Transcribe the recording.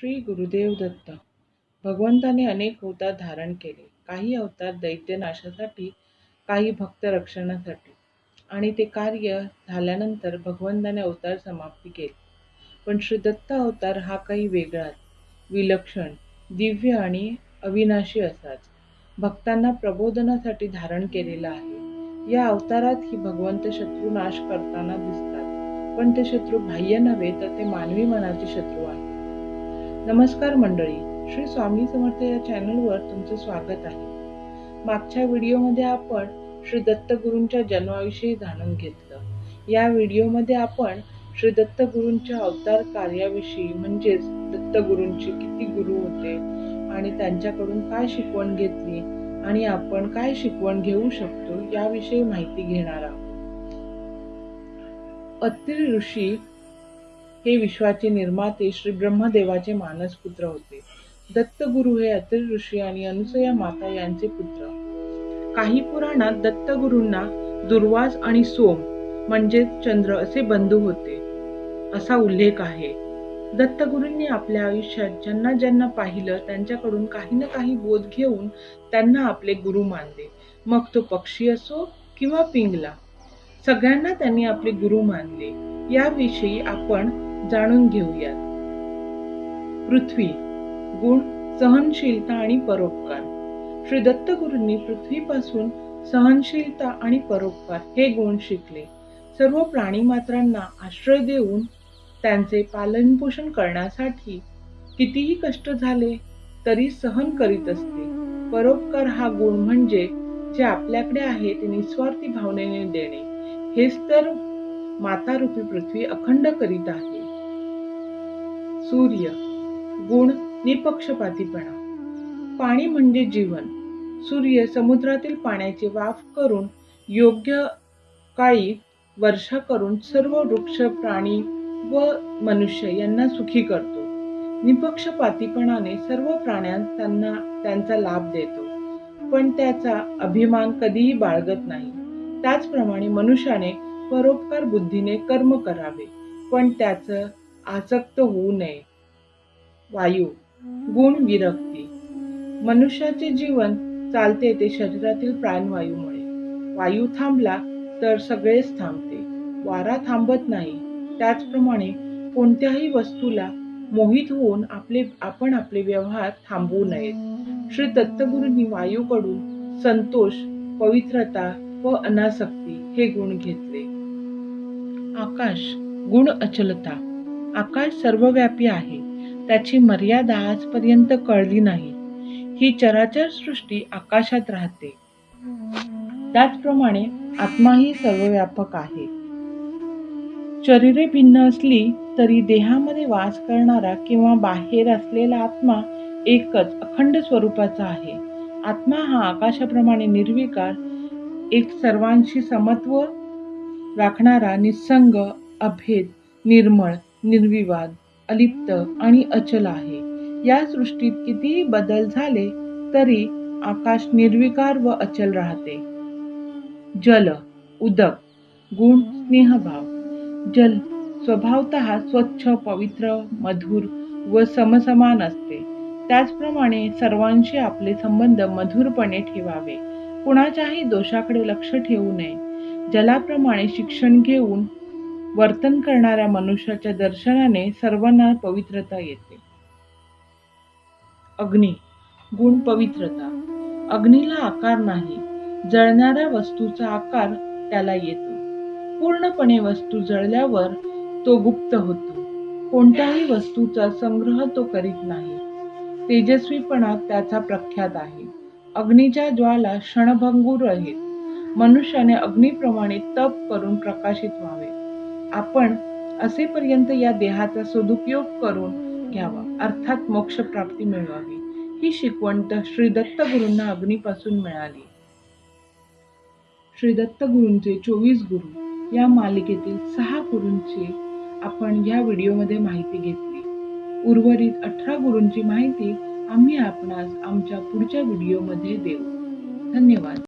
श्री गुरुदेव दत्त. भगवंताने अनेक अवतार धारण केले. काही अवतार दैत्यनाशासाठी काही भक्त रक्षणासाठी. आणि ते कार्य झाल्यानंतर भगवंताने अवतार समाप्ती केली. पण श्री दत्त अवतार हा काही वेगळाच. विलक्षण दिव्य आणि अविनाशी असाच. भक्तांना प्रबोधनासाठी धारण केलेला आहे. या अवतारात ही भगवंत शत्रू नाश करताना दिसतात. पण ते शत्रू बाह्य नव्हे तर ते मानवी मनाचे शत्रू आहेत. नमस्कार मंडळी श्री स्वामी समर्थ या चॅनलवर तुमचं स्वागत आहे. मागच्या व्हिडिओमध्ये आपण श्री दत्तगुरूंच्या जन्माविषयी जाणून घेतलं. या व्हिडिओमध्ये आपण श्री दत्तगुरूंच्या अवतार कार्याविषयी म्हणजेच दत्तगुरूंचे किती गुरु होते आणि त्यांच्याकडून काय शिकवण घेतली आणि आपण काय शिकवण घेऊ शकतो याविषयी माहिती घेणार आहोत. अत्रि ऋषी हे विश्वाचे निर्माते श्री ब्रह्मदेवाचे मानसपुत्र होते. दत्तगुरु हे अत्रि ऋषी आणि अनुसया माता यांचे पुत्र. काही पुराणात दत्तगुरूंना दुर्वास आणि सोम म्हणजे चंद्र असे बंधू होते. असा उल्लेख आहे. दत्तगुरूंनी आपल्या आयुष्यात ज्यांना ज्यांना पाहिलं त्यांच्याकडून काही ना काही बोध घेऊन त्यांना आपले गुरु मानले. मग तो पक्षी असो किंवा पिंगला सगळ्यांना त्यांनी आपले गुरु मानले. याविषयी आपण जाणून घेऊयात. पृथ्वी गुण सहनशीलता आणि परोपकार. श्री दत्तगुरूंनी पृथ्वीपासून सहनशीलता आणि परोपकार हे गुण शिकले. सर्व प्राणीमात्रांना आश्रय देऊन त्यांचे पालनपोषण करण्यासाठी कितीही कष्ट झाले तरी सहन करीत असते. परोपकार हा गुण म्हणजे जे आपल्याकडे आहे ते निस्वार्थी भावनेने देणे. हेच तर माता रूपी पृथ्वी अखंड करीत आहे. सूर्य गुण निपक्षपातीपणा. पाणी म्हणजे जीवन. सूर्य समुद्रातील पाण्याची वाफ करून योग्य काळी वर्षा करून सर्व वृक्ष प्राणी व मनुष्य यांना सुखी करतो. निपक्षपातीपणाने सर्व प्राण्यांस त्यांना त्यांचा लाभ देतो. पण त्याचा अभिमान कधीही बाळगत नाही. त्याचप्रमाणे मनुष्याने परोपकार बुद्धीने कर्म करावे. पण त्याचं आसक्त होऊ नये. वायू गुण विरक्ती. मनुष्याचे जीवन चालते ते शरीरातील प्राणवायूमुळे. वायू थांबला तर सगळेच थांबते. वारा थांबत नाही. त्याचप्रमाणे कोणत्याही वस्तूला मोहित होऊन आपले आपण आपले व्यवहार थांबवू नयेत. श्री दत्तगुरूंनी वायूकडून संतोष पवित्रता व अनासक्ती हे गुण घेतले. आकाश गुण अचलता. आकाश सर्वव्यापी आहे. त्याची मर्यादा आजपर्यंत कळली नाही. ही चराचर सृष्टी आकाशात राहते. त्याचप्रमाणे आत्माही सर्वव्यापक आहे. शरीरे भिन्न असली तरी देहामध्ये वास करणारा किंवा बाहेर असलेला आत्मा एकच अखंड स्वरूपाचा आहे. आत्मा हा आकाशाप्रमाणे निर्विकार एक सर्वांशी समत्व राखणारा निसंग अभेद निर्मळ निर्विवाद अलिप्त आणि अचल आहे. या सृष्टीत कितीही बदल झाले तरी आकाश निर्विकार व अचल राहते. जल उदक गुण स्नेहभाव जल स्वभावत स्वच्छ पवित्र मधुर व समसमान असते. त्याचप्रमाणे सर्वांशी आपले संबंध मधुरपणे ठेवावे. कुणाच्याही दोषाकडे लक्ष ठेवू नये. जलाप्रमाणे शिक्षण घेऊन वर्तन करणाऱ्या मनुष्याच्या दर्शनाने सर्वांना पवित्रता येते. अग्नी गुण पवित्रता. अग्नीला आकार नाही जळणाऱ्या वस्तूचा आकार त्याला येतो. पूर्णपणे वस्तू जळल्यावर तो गुप्त होतो. कोणत्याही वस्तूचा संग्रह तो करीत नाही. तेजस्वीपणा त्याचा प्रख्यात आहे. अग्नीच्या ज्वाला क्षणभंगूर आहेत. मनुष्याने अग्नीप्रमाणे तप करून प्रकाशित व्हावे. आपण असेपर्यंत या देहाचा सदुपयोग करून घ्यावा. अर्थात मोक्ष प्राप्ती मिळवावी. ही शिकवण श्री दत्त गुरूंना अग्नीपासून मिळाली. श्री दत्तगुरूंचे चोवीस गुरु या मालिकेतील सहा गुरूंची आपण या व्हिडिओमध्ये माहिती घेतली. उर्वरित अठरा गुरूंची माहिती आम्ही आपणास आमच्या पुढच्या व्हिडिओमध्ये देऊ. धन्यवाद.